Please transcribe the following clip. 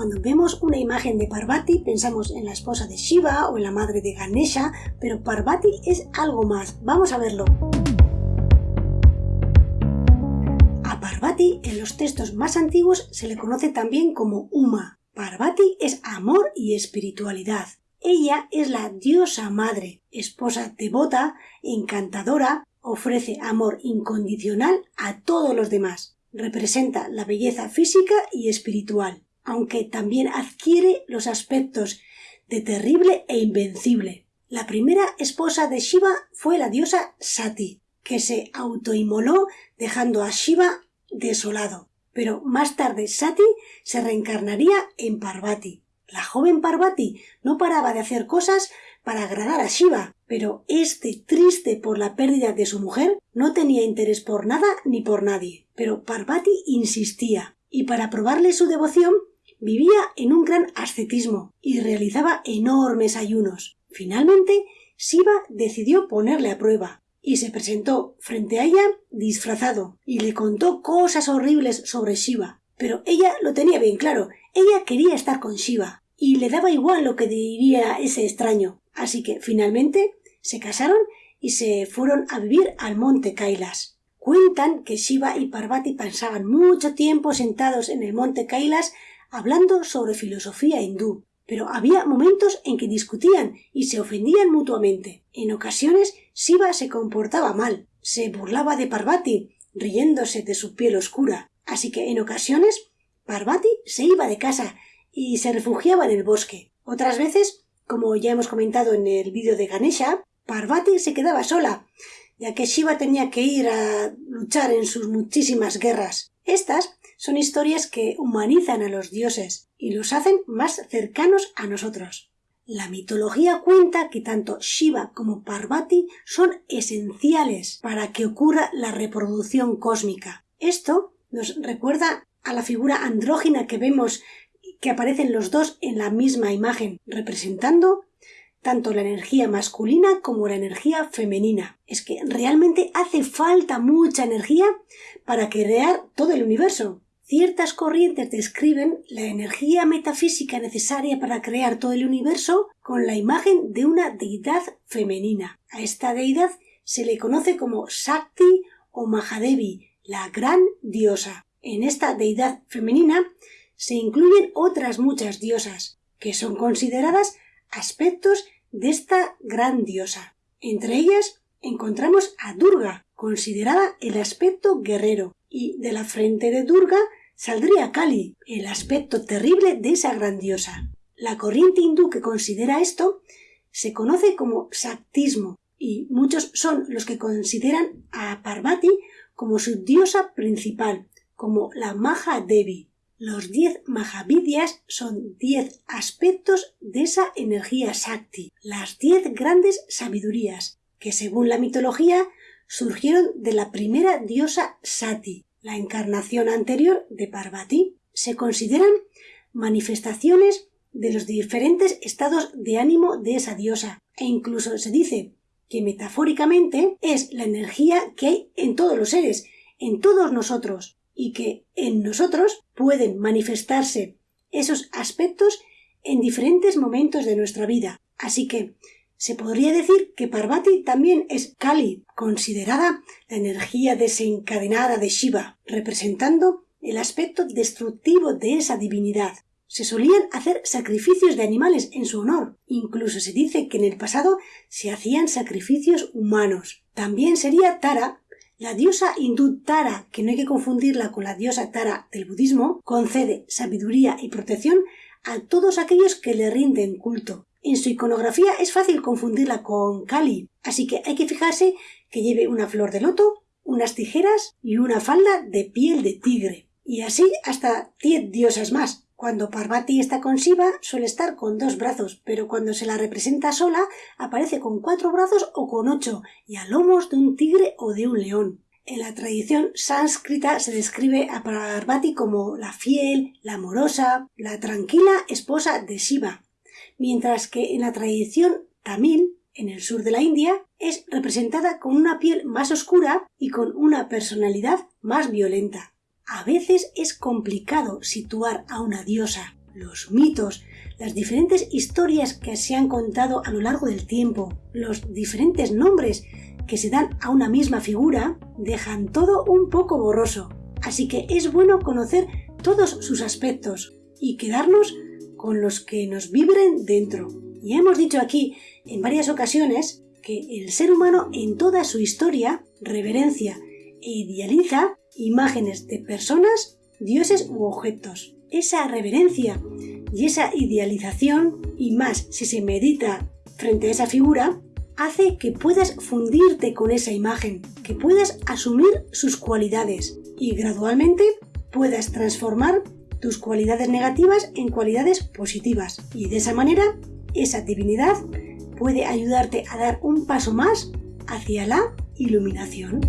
Cuando vemos una imagen de Parvati pensamos en la esposa de Shiva o en la madre de Ganesha, pero Parvati es algo más. Vamos a verlo. A Parvati en los textos más antiguos se le conoce también como Uma. Parvati es amor y espiritualidad. Ella es la diosa madre, esposa devota, encantadora, ofrece amor incondicional a todos los demás. Representa la belleza física y espiritual, aunque también adquiere los aspectos de terrible e invencible. La primera esposa de Shiva fue la diosa Sati, que se autoinmoló dejando a Shiva desolado. Pero más tarde Sati se reencarnaría en Parvati. La joven Parvati no paraba de hacer cosas para agradar a Shiva, pero este, triste por la pérdida de su mujer, no tenía interés por nada ni por nadie. Pero Parvati insistía, y para probarle su devoción, vivía en un gran ascetismo y realizaba enormes ayunos. Finalmente, Shiva decidió ponerle a prueba y se presentó frente a ella disfrazado y le contó cosas horribles sobre Shiva. Pero ella lo tenía bien claro, ella quería estar con Shiva y le daba igual lo que diría ese extraño. Así que finalmente se casaron y se fueron a vivir al monte Kailas. Cuentan que Shiva y Parvati pasaban mucho tiempo sentados en el monte Kailas hablando sobre filosofía hindú, pero había momentos en que discutían y se ofendían mutuamente. En ocasiones Shiva se comportaba mal, se burlaba de Parvati, riéndose de su piel oscura. Así que en ocasiones Parvati se iba de casa y se refugiaba en el bosque. Otras veces, como ya hemos comentado en el vídeo de Ganesha, Parvati se quedaba sola, ya que Shiva tenía que ir a luchar en sus muchísimas guerras. Estas son historias que humanizan a los dioses y los hacen más cercanos a nosotros. La mitología cuenta que tanto Shiva como Parvati son esenciales para que ocurra la reproducción cósmica. Esto nos recuerda a la figura andrógina que vemos que aparecen los dos en la misma imagen, representando tanto la energía masculina como la energía femenina. Es que realmente hace falta mucha energía para crear todo el universo. Ciertas corrientes describen la energía metafísica necesaria para crear todo el universo con la imagen de una deidad femenina. A esta deidad se le conoce como Shakti o Mahadevi, la gran diosa. En esta deidad femenina se incluyen otras muchas diosas, que son consideradas aspectos de esta gran diosa. Entre ellas encontramos a Durga, considerada el aspecto guerrero, y de la frente de Durga saldría Kali, el aspecto terrible de esa gran diosa. La corriente hindú que considera esto se conoce como Shaktismo, y muchos son los que consideran a Parvati como su diosa principal, como la Maha Devi. Los diez Mahavidyas son diez aspectos de esa energía Shakti, las diez grandes sabidurías, que según la mitología surgieron de la primera diosa Sati, la encarnación anterior de Parvati. Se consideran manifestaciones de los diferentes estados de ánimo de esa diosa, e incluso se dice que metafóricamente es la energía que hay en todos los seres, en todos nosotros, y que en nosotros pueden manifestarse esos aspectos en diferentes momentos de nuestra vida. Así que se podría decir que Parvati también es Kali, considerada la energía desencadenada de Shiva, representando el aspecto destructivo de esa divinidad. Se solían hacer sacrificios de animales en su honor. Incluso se dice que en el pasado se hacían sacrificios humanos. También sería Tara la diosa hindú Tara, que no hay que confundirla con la diosa Tara del budismo, concede sabiduría y protección a todos aquellos que le rinden culto. En su iconografía es fácil confundirla con Kali, así que hay que fijarse que lleve una flor de loto, unas tijeras y una falda de piel de tigre. Y así hasta diez diosas más. Cuando Parvati está con Shiva suele estar con dos brazos, pero cuando se la representa sola aparece con cuatro brazos o con ocho y a lomos de un tigre o de un león. En la tradición sánscrita se describe a Parvati como la fiel, la amorosa, la tranquila esposa de Shiva, mientras que en la tradición tamil, en el sur de la India, es representada con una piel más oscura y con una personalidad más violenta. A veces es complicado situar a una diosa, los mitos, las diferentes historias que se han contado a lo largo del tiempo, los diferentes nombres que se dan a una misma figura, dejan todo un poco borroso. Así que es bueno conocer todos sus aspectos y quedarnos con los que nos vibren dentro. Ya hemos dicho aquí en varias ocasiones que el ser humano en toda su historia reverencia e idealiza imágenes de personas, dioses u objetos. Esa reverencia y esa idealización, y más si se medita frente a esa figura, hace que puedas fundirte con esa imagen, que puedas asumir sus cualidades y gradualmente puedas transformar tus cualidades negativas en cualidades positivas. Y de esa manera, esa divinidad puede ayudarte a dar un paso más hacia la iluminación.